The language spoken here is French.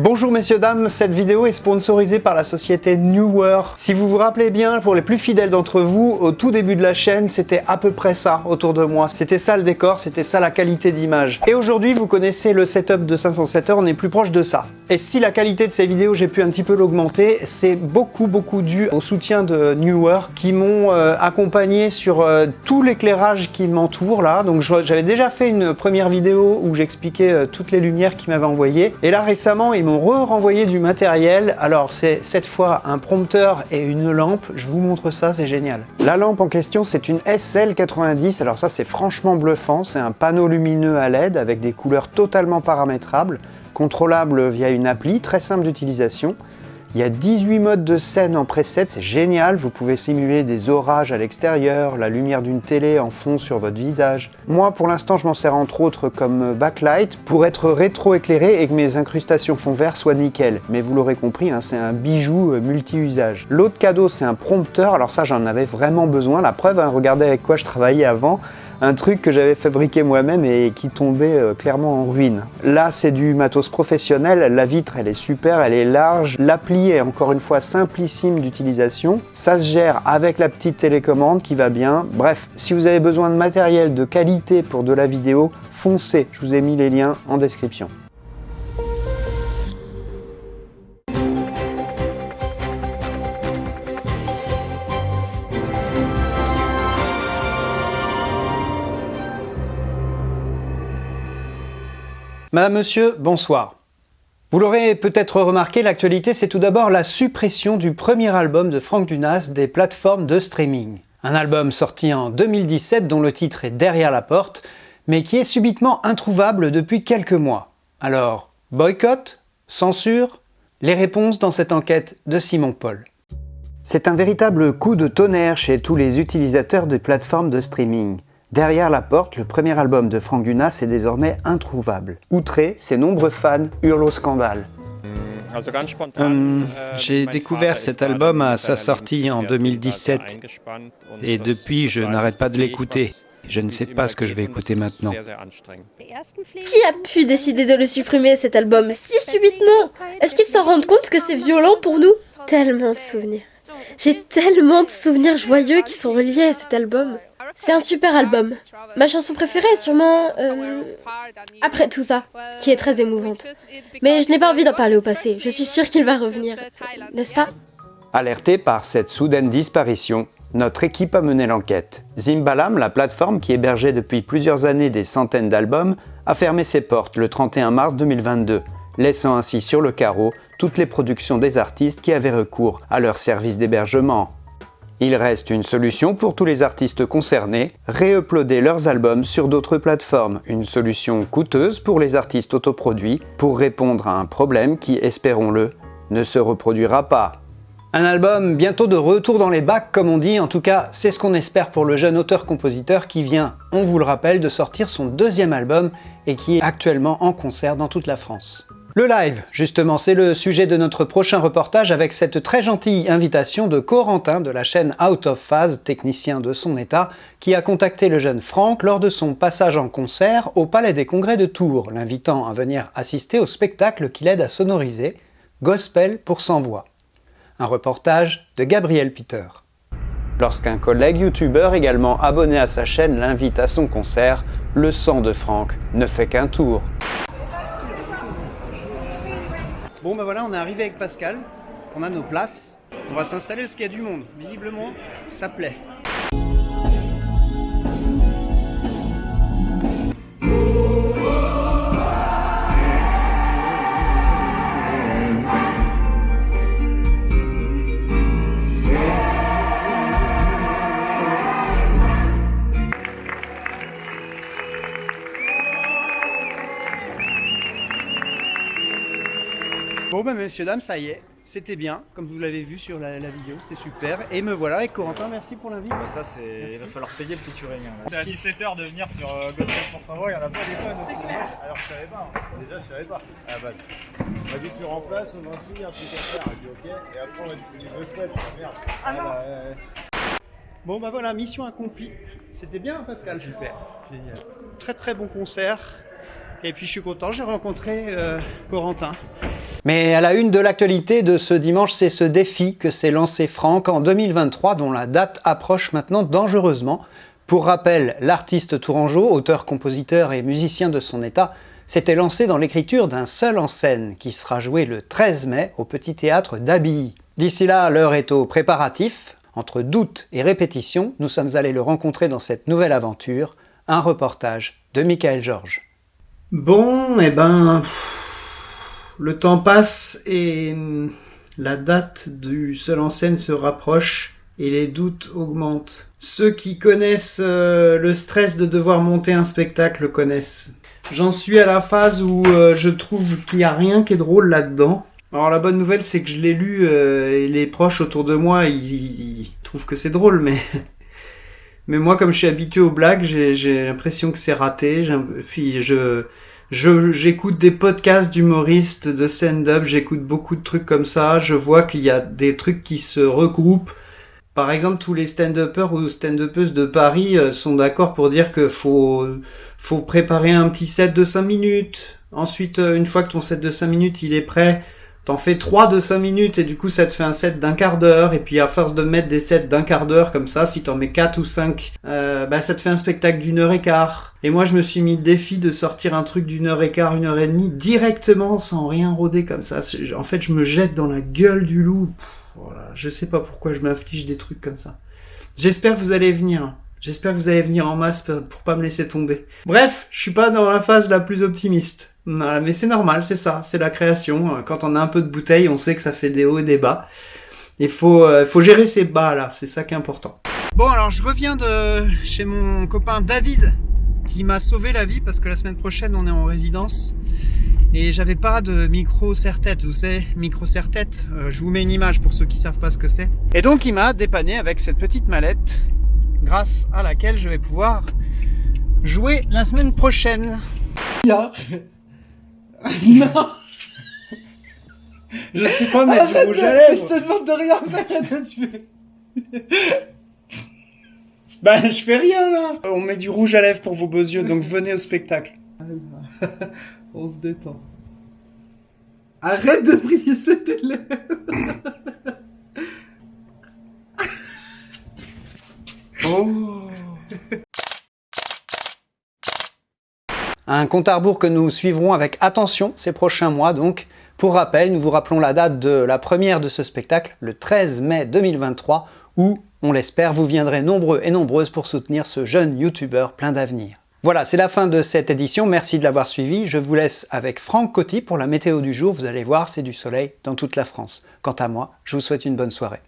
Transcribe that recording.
Bonjour messieurs dames, cette vidéo est sponsorisée par la société Newer. Si vous vous rappelez bien, pour les plus fidèles d'entre vous, au tout début de la chaîne, c'était à peu près ça autour de moi. C'était ça le décor, c'était ça la qualité d'image. Et aujourd'hui, vous connaissez le setup de 507 heures, on est plus proche de ça. Et si la qualité de ces vidéos, j'ai pu un petit peu l'augmenter, c'est beaucoup beaucoup dû au soutien de Newer qui m'ont euh, accompagné sur euh, tout l'éclairage qui m'entoure là. Donc j'avais déjà fait une première vidéo où j'expliquais euh, toutes les lumières qu'ils m'avaient envoyées. Et là récemment, ils m'ont renvoyé du matériel. Alors c'est cette fois un prompteur et une lampe. Je vous montre ça, c'est génial. La lampe en question, c'est une SL90. Alors ça, c'est franchement bluffant. C'est un panneau lumineux à LED avec des couleurs totalement paramétrables, contrôlable via une appli, très simple d'utilisation. Il y a 18 modes de scène en preset, c'est génial, vous pouvez simuler des orages à l'extérieur, la lumière d'une télé en fond sur votre visage. Moi pour l'instant je m'en sers entre autres comme backlight pour être rétro-éclairé et que mes incrustations fond vert soient nickel. Mais vous l'aurez compris, hein, c'est un bijou euh, multi-usage. L'autre cadeau c'est un prompteur, alors ça j'en avais vraiment besoin, la preuve, hein, regardez avec quoi je travaillais avant un truc que j'avais fabriqué moi-même et qui tombait euh, clairement en ruine. Là, c'est du matos professionnel, la vitre, elle est super, elle est large, l'appli est encore une fois simplissime d'utilisation, ça se gère avec la petite télécommande qui va bien. Bref, si vous avez besoin de matériel de qualité pour de la vidéo, foncez, je vous ai mis les liens en description. Madame, Monsieur, bonsoir. Vous l'aurez peut-être remarqué, l'actualité c'est tout d'abord la suppression du premier album de Franck Dunas des plateformes de streaming. Un album sorti en 2017 dont le titre est Derrière la porte, mais qui est subitement introuvable depuis quelques mois. Alors, boycott Censure? Les réponses dans cette enquête de Simon Paul. C'est un véritable coup de tonnerre chez tous les utilisateurs de plateformes de streaming. Derrière la porte, le premier album de Franck Dunas est désormais introuvable. Outré, ses nombreux fans hurlent au scandale. Hum, j'ai découvert cet album à sa sortie en 2017 et depuis je n'arrête pas de l'écouter. Je ne sais pas ce que je vais écouter maintenant. Qui a pu décider de le supprimer cet album? Si subitement Est-ce qu'ils s'en rendent compte que c'est violent pour nous? Tellement de souvenirs. J'ai tellement de souvenirs joyeux qui sont reliés à cet album. C'est un super album. Ma chanson préférée est sûrement... Euh, après tout ça, qui est très émouvante. Mais je n'ai pas envie d'en parler au passé. Je suis sûre qu'il va revenir. N'est-ce pas? Alerté par cette soudaine disparition, notre équipe a mené l'enquête. Zimbalam, la plateforme qui hébergeait depuis plusieurs années des centaines d'albums, a fermé ses portes le 31 mars 2022, laissant ainsi sur le carreau toutes les productions des artistes qui avaient recours à leur service d'hébergement. Il reste une solution pour tous les artistes concernés, réuploader leurs albums sur d'autres plateformes, une solution coûteuse pour les artistes autoproduits pour répondre à un problème qui, espérons-le, ne se reproduira pas. Un album bientôt de retour dans les bacs comme on dit, en tout cas c'est ce qu'on espère pour le jeune auteur-compositeur qui vient, on vous le rappelle, de sortir son deuxième album et qui est actuellement en concert dans toute la France. Le live, justement, c'est le sujet de notre prochain reportage avec cette très gentille invitation de Corentin de la chaîne Out of Phase, technicien de son état, qui a contacté le jeune Franck lors de son passage en concert au Palais des Congrès de Tours, l'invitant à venir assister au spectacle qui l'aide à sonoriser, Gospel pour sans voix. Un reportage de Gabriel Peter. Lorsqu'un collègue youtubeur également abonné à sa chaîne l'invite à son concert, le sang de Franck ne fait qu'un tour. Bon ben voilà, on est arrivé avec Pascal, on a nos places, on va s'installer parce qu'il y a du monde. Visiblement, ça plaît. Bon bah messieurs, dames, ça y est, c'était bien, comme vous l'avez vu sur la, vidéo, c'était super. Et me voilà avec Corentin, merci pour l'invite. Bah ça c'est, il va falloir payer le featuring. Hein, c'est à 17h de venir sur euh, Gospel pour savoir, il y en a pas des fans aussi. Alors je savais pas, hein. déjà je savais pas. Ah bah, on m'a dit tu remplaces, on a aussi un truc à faire. On dit ok, et après on m'a dit c'est du Gospel, je dis merde. Ah, non. Bah, bon bah voilà, mission accomplie. C'était bien Pascal Super. Très très bon concert. Et puis je suis content, j'ai rencontré euh, Corentin. Mais à la une de l'actualité de ce dimanche, c'est ce défi que s'est lancé Franck en 2023, dont la date approche maintenant dangereusement. Pour rappel, l'artiste tourangeau, auteur, compositeur et musicien de son état, s'était lancé dans l'écriture d'un seul en scène qui sera joué le 13 mai au Petit Théâtre d'Abilly. D'ici là, l'heure est au préparatif. Entre doute et répétition, nous sommes allés le rencontrer dans cette nouvelle aventure, un reportage de Michael Georges. Bon, eh ben, le temps passe et la date du seul en scène se rapproche et les doutes augmentent. Ceux qui connaissent euh, le stress de devoir monter un spectacle le connaissent. J'en suis à la phase où euh, je trouve qu'il n'y a rien qui est drôle là-dedans. Alors la bonne nouvelle c'est que je l'ai lu euh, et les proches autour de moi ils, trouvent que c'est drôle mais mais moi comme je suis habitué aux blagues j'ai l'impression que c'est raté. Puis je j'écoute des podcasts d'humoristes de stand-up, j'écoute beaucoup de trucs comme ça, je vois qu'il y a des trucs qui se regroupent. Par exemple, tous les stand-uppers ou stand-uppeuses de Paris euh, sont d'accord pour dire que faut faut préparer un petit set de 5 minutes. Ensuite, euh, une fois que ton set de 5 minutes il est prêt, T'en fais 3 de 5 minutes et du coup ça te fait un set d'un quart d'heure et puis à force de mettre des sets d'un quart d'heure comme ça, si t'en mets 4 ou 5, euh, bah ça te fait un spectacle d'une heure et quart. Et moi je me suis mis le défi de sortir un truc d'une heure et quart, une heure et demie directement sans rien rôder comme ça. En fait je me jette dans la gueule du loup. voilà. Je sais pas pourquoi je m'inflige des trucs comme ça. J'espère que vous allez venir. J'espère que vous allez venir en masse pour pas me laisser tomber. Bref, je suis pas dans la phase la plus optimiste mais c'est normal, c'est ça, c'est la création. Quand on a un peu de bouteille, on sait que ça fait des hauts et des bas. Il faut, euh, faut gérer ces bas là, c'est ça qui est important. Bon alors je reviens de chez mon copain David qui m'a sauvé la vie parce que la semaine prochaine on est en résidence et j'avais pas de micro serre-tête, vous savez, micro serre-tête, euh, je vous mets une image pour ceux qui savent pas ce que c'est. Et donc il m'a dépanné avec cette petite mallette grâce à laquelle je vais pouvoir jouer la semaine prochaine. non Je sais pas mettre du rouge à lèvres. Je te demande de rien faire. bah, je fais rien là. On met du rouge à lèvres pour vos beaux yeux, donc venez au spectacle. On se détend. Arrête de briller cet élève. Oh. Un compte à rebours que nous suivrons avec attention ces prochains mois donc. Pour rappel, nous vous rappelons la date de la première de ce spectacle, le 13 mai 2023, où, on l'espère, vous viendrez nombreux et nombreuses pour soutenir ce jeune youtubeur plein d'avenir. Voilà, c'est la fin de cette édition, merci de l'avoir suivi. Je vous laisse avec Franck Coty pour la météo du jour, vous allez voir, c'est du soleil dans toute la France. Quant à moi, je vous souhaite une bonne soirée.